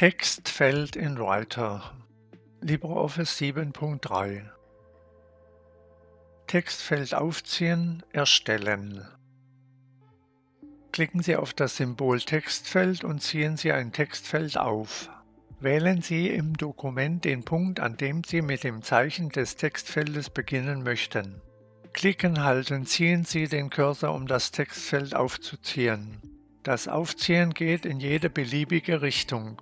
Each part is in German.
Textfeld in Writer LibreOffice 7.3 Textfeld aufziehen, erstellen. Klicken Sie auf das Symbol Textfeld und ziehen Sie ein Textfeld auf. Wählen Sie im Dokument den Punkt, an dem Sie mit dem Zeichen des Textfeldes beginnen möchten. Klicken, halten, ziehen Sie den Cursor, um das Textfeld aufzuziehen. Das Aufziehen geht in jede beliebige Richtung.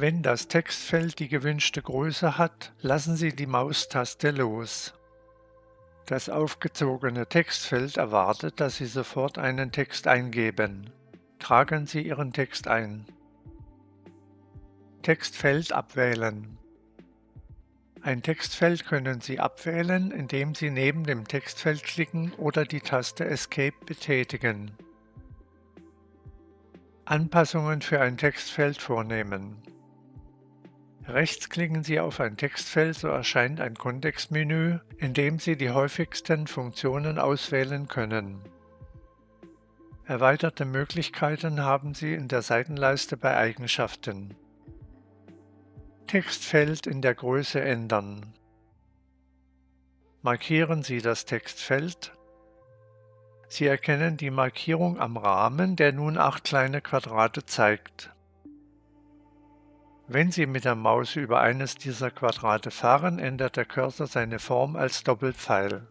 Wenn das Textfeld die gewünschte Größe hat, lassen Sie die Maustaste los. Das aufgezogene Textfeld erwartet, dass Sie sofort einen Text eingeben. Tragen Sie Ihren Text ein. Textfeld abwählen. Ein Textfeld können Sie abwählen, indem Sie neben dem Textfeld klicken oder die Taste Escape betätigen. Anpassungen für ein Textfeld vornehmen. Rechts klicken Sie auf ein Textfeld, so erscheint ein Kontextmenü, in dem Sie die häufigsten Funktionen auswählen können. Erweiterte Möglichkeiten haben Sie in der Seitenleiste bei Eigenschaften. Textfeld in der Größe ändern. Markieren Sie das Textfeld. Sie erkennen die Markierung am Rahmen, der nun acht kleine Quadrate zeigt. Wenn Sie mit der Maus über eines dieser Quadrate fahren, ändert der Cursor seine Form als Doppelpfeil.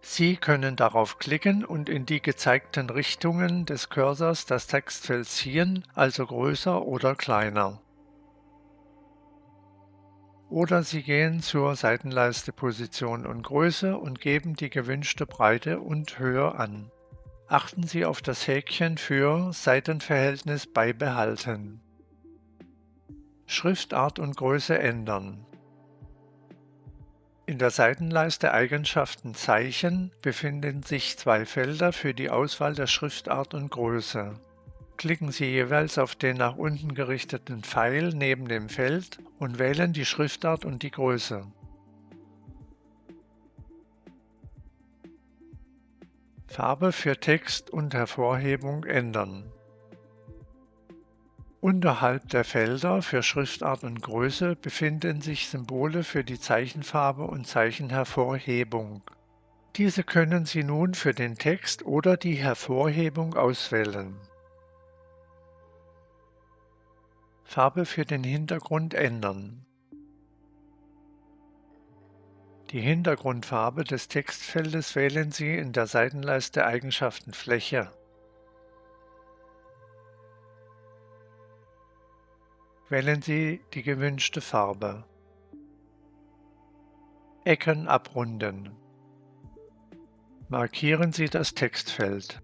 Sie können darauf klicken und in die gezeigten Richtungen des Cursors das Textfeld ziehen, also größer oder kleiner. Oder Sie gehen zur Seitenleiste Position und Größe und geben die gewünschte Breite und Höhe an. Achten Sie auf das Häkchen für Seitenverhältnis beibehalten. Schriftart und Größe ändern. In der Seitenleiste Eigenschaften Zeichen befinden sich zwei Felder für die Auswahl der Schriftart und Größe. Klicken Sie jeweils auf den nach unten gerichteten Pfeil neben dem Feld und wählen die Schriftart und die Größe. Farbe für Text und Hervorhebung ändern. Unterhalb der Felder für Schriftart und Größe befinden sich Symbole für die Zeichenfarbe und Zeichenhervorhebung. Diese können Sie nun für den Text oder die Hervorhebung auswählen. Farbe für den Hintergrund ändern. Die Hintergrundfarbe des Textfeldes wählen Sie in der Seitenleiste Eigenschaften Fläche. Wählen Sie die gewünschte Farbe. Ecken abrunden. Markieren Sie das Textfeld.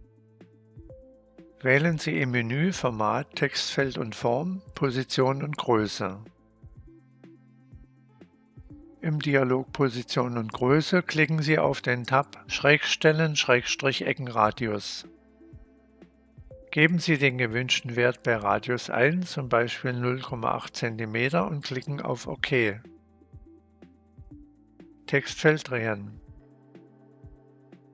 Wählen Sie im Menü Format, Textfeld und Form, Position und Größe. Im Dialog Position und Größe klicken Sie auf den Tab Schrägstellen-Eckenradius. Geben Sie den gewünschten Wert bei Radius ein, zum Beispiel 0,8 cm und klicken auf OK. Textfeld drehen.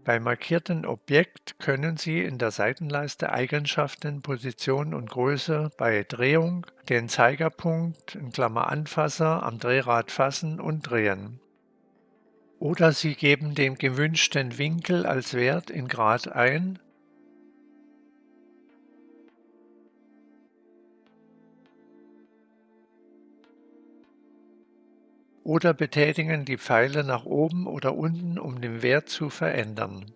Beim markierten Objekt können Sie in der Seitenleiste Eigenschaften, Position und Größe bei Drehung den Zeigerpunkt Anfasser am Drehrad fassen und drehen. Oder Sie geben den gewünschten Winkel als Wert in Grad ein oder betätigen die Pfeile nach oben oder unten, um den Wert zu verändern